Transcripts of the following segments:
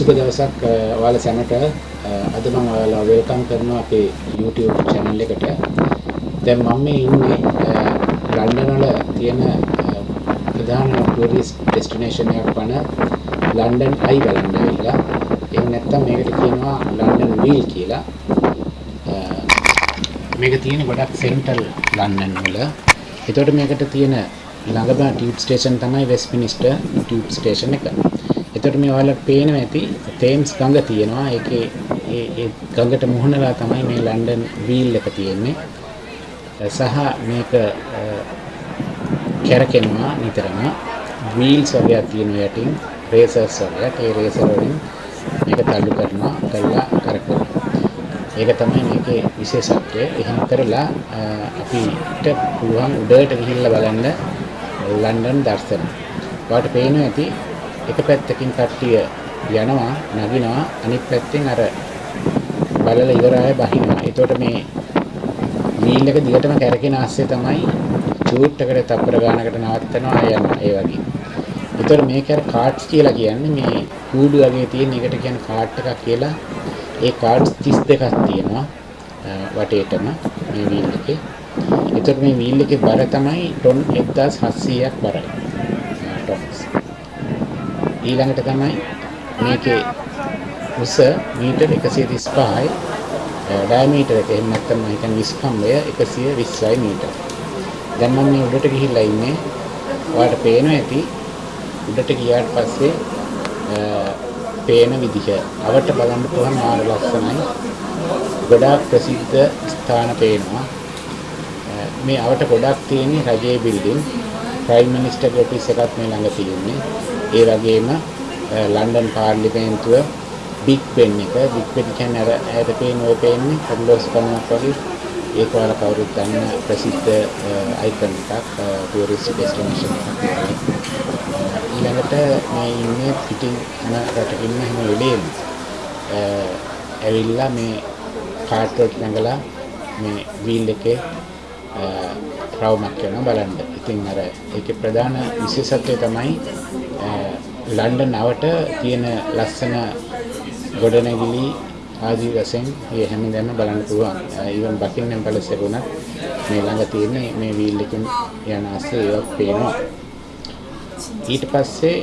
සුබ දවසක් ඔයාලා සැමට අද මම ඔයාලා වෙල්කම් කරනවා අපේ YouTube channel එකට. දැන් මම මේ ඉන්නේ ලන්ඩන් වල තියෙන ප්‍රධාන ටූරිස්ට් ඩෙස්ටිනේෂන් එකක් වන ලන්ඩන් අයි බලන්න ඇවිල්ලා. එහෙම නැත්නම් මේකට කියනවා ලන්ඩන් වීල් කියලා. මේක තියෙන ගොඩක් සෙන්ටරල් ලන්ඩන් වල. එතකොට මේකට තියෙන ළඟම ටියුබ් ස්ටේෂන් තමයි වෙස්ට්මිනිස්ටර් ටියුබ් ස්ටේෂන් එක. එතකොට මේ ඔයාලට පේනවා ඇති තේම්ස් ගඟ තියෙනවා. ඒකේ ඒ ඒ ගඟට මුහුණලා තමයි මේ ලන්ඩන් වීල් එක තියෙන්නේ. සහ මේක කැරකෙනවා නිතරම වීල්ස් වගේක් තියෙනවා යටින් රේසර්ස් වගේ. ඒ රේසර් වලින් මේක තල්ලු කරනවා කළා කරකවනවා. ඒක තමයි මේකේ විශේෂත්වය. එහෙම කරලා අපිට පුළුවන් උඩට ගිහිල්ලා බලන්න ලන්ඩන් දර්ශන. ඔයාලට පේනවා ඇති එක පැත්තකින් කට්ටිය යනවා නගිනවා අනිත් පැත්තෙන් අර බලලා ඉවර අය බහිනවා. එතකොට මේ වීල් එක දිගටම කැරකෙන ASCII තමයි චූට් එකට තප්පර ගානකට නවත්තනවා යනවා ඒ වගේ. එතකොට මේක අර කාඩ්ස් කියලා කියන්නේ මේ කූඩු වගේ තියෙන එකට කියන්නේ කාඩ් එකක් කියලා. ඒ කාඩ්ස් 32ක් තියෙනවා වටේටම මේ වීල් එකේ. එතකොට මේ වීල් එකේ බර තමයි ටොන් 1700ක් බරයි. ටොන්ස්. ඊළඟට තමයි මේකේ උස මීටර් 135යි ඩයමීටර් එක එහෙම නැත්නම් මම හිතන්නේ විස්කම්බය 120යි මීටර්. දැන් මම මේ උඩට ගිහිල්ලා ඉන්නේ. ඔයාලට පේනවා ඇති උඩට ගියාට පස්සේ පේන විදිහ. අවට බලන්න පුළුවන් මාර ලස්සනයි. ගොඩාක් ප්‍රසිද්ධ ස්ථාන පේනවා. මේ අවට ගොඩක් තියෙන්නේ රජයේ බිල්ඩින්. ප්‍රයිම් මිනිස්ටර්ගේ ඔෆිස් එකක් මේ ළඟ තියෙන්නේ. ඒ වගේම ලන්ඩන් පාර්ලිමේන්තුව බිග් බෙන් එක. බිග් බෙන් කියන්නේ අර ඇයට පේන ඔය පේන්නේ කඩලොස් කන්නක් වගේ. ඒක වල කවුරුත් දන්න ප්‍රසිද්ධ අයිකන් එකක් ටූරිස්ට් ඩෙස්ටිනේෂන් එකක් ඊළඟට මේ ඉන්නේ පිටින් යන රටකින් එහෙම වෙලේම ඇවිල්ලා මේ කාට් වලට නැගලා මේ වීල් එකේ රවුමක් කරනවා බලන්න. ඉතින් අර ඒකේ ප්‍රධාන විශේෂත්වය තමයි ලන්ඩන් අවට තියෙන ලස්සන ගොඩනැගිලි ආදී වශයෙන් මේ හැමදේම බලන්න පුළුවන්. ඊවන් බකින්නම් පැලස් එක උනත් මේ ළඟ තියෙන මේ වීල් එකෙන් යන ASCII ඒවා පේනවා. ඊට පස්සේ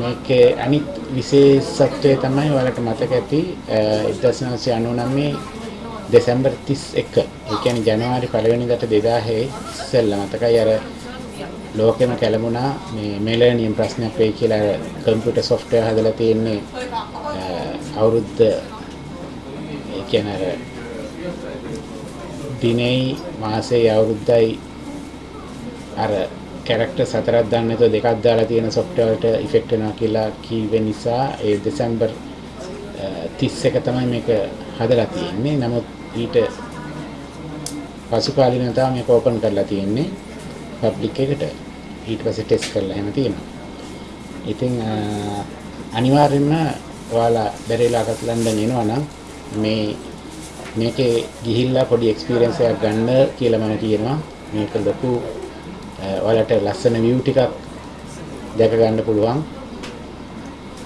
මේකේ අනිත් විශේෂත්වය තමයි ඔයාලට මතක ඇති 1999 දෙසැම්බර් 31 ඒ කියන්නේ ජනවාරි 1 වෙනිදාට 2000 ඉස්සෙල්ලා මතකයි අර ලෝකෙම කැළඹුණා මේ මෙලනියම් ප්‍රශ්නයක් වෙයි කියලා කම්පියුටර් සොෆ්ට්වෙයාර් හදලා තියෙන්නේ අවුරුද්ද ඒ කියන්නේ අර දිනෙයි මාසෙයි අවුරුද්දයි අර කැරක්ටර් හතරක් දාන්න නැතුව දෙකක් දාලා තියෙන සොෆ්ට්වෙයාර් එකට ඉෆෙක්ට් වෙනවා කියලා කීවෙ නිසා ඒ දෙසැම්බර් 31 තමයි මේක හදලා තියෙන්නේ. නමුත් ඊට පසු කාලිනව තමයි මේක ඕපන් කරලා තියෙන්නේ පබ්ලික් එකට. ඊට පස්සේ ටෙස්ට් කරලා එහෙම තියෙනවා. ඉතින් අනිවාර්යෙන්ම ඔයාලා බැරිලාකට ලන්ඩන් එනවා නම් මේ මේකේ ගිහිල්ලා පොඩි එක්ස්පීරියන්ස් එකක් ගන්න කියලා මම කියනවා. මේක ලොකු ඔයාලට ලස්සන view ටිකක් දැක ගන්න පුළුවන්.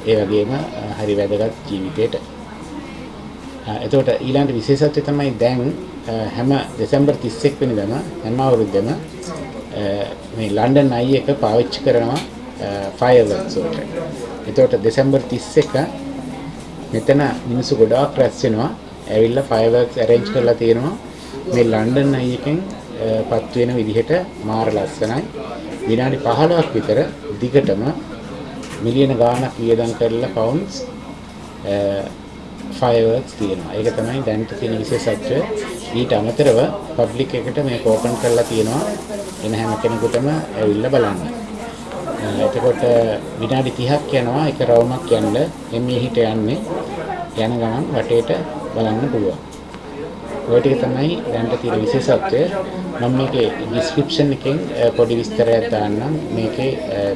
ඒ වගේම හරි වැදගත් ජීවිතේට. එතකොට ඊළඟ විශේෂත්වය තමයි දැන් හැම දෙසැම්බර් 31 වෙනිදාම හැම අවුරුද්දම මේ ලන්ඩන් අයි එක පාවිච්චි කරනවා ෆයර්වර්ක්ස් වලට. එතකොට දෙසැම්බර් 31 මෙතන මිනිස්සු ගොඩාක් රැස් වෙනවා. ඇවිල්ලා ෆයර්වර්ක්ස් arrange කරලා තියෙනවා. මේ ලන්ඩන් අයි එකෙන් පත් වෙන විදිහට මාර ලස්සනයි. විනාඩි 15ක් විතර දිගටම මිලියන ගාණක් වියදම් කරලා පවුන්ඩ්ස් ෆයර්වර්ක්ස් තියෙනවා. ඒක තමයි දැනට තියෙන විශේෂත්වය. ඊට අමතරව පබ්ලික් එකට මේක ඕපන් කරලා තියෙනවා. එන හැම කෙනෙකුටම ඇවිල්ලා බලන්න. එතකොට විනාඩි 30ක් යනවා එක රවුමක් යන්න එමේ හිට යන්නේ යන ගමන් වටේට බලන්න පුළුවන්. ඔය ටික තමයි දැනට තියෙන විශේෂත්වය. මම මේකේ ඩිස්ක්‍රිප්ෂන් එකෙන් පොඩි විස්තරයක් දාන්නම්. මේකේ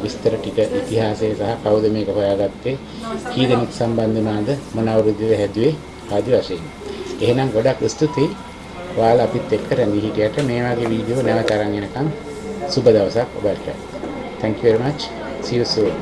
විස්තර ටික ඉතිහාසය සහ කවුද මේක හොයාගත්තේ, කී දෙනෙක් සම්බන්ධ වුණාද, මොන අවුරුද්දේද හැදුවේ ආදි වශයෙන්. එහෙනම් ගොඩක් ස්තුතියි. ඔයාලා අපිත් එක්ක රැඳී හිටියට මේ වගේ වීඩියෝ නැවත අරන් එනකම් සුබ දවසක් ඔබට. Thank you very much. See you soon.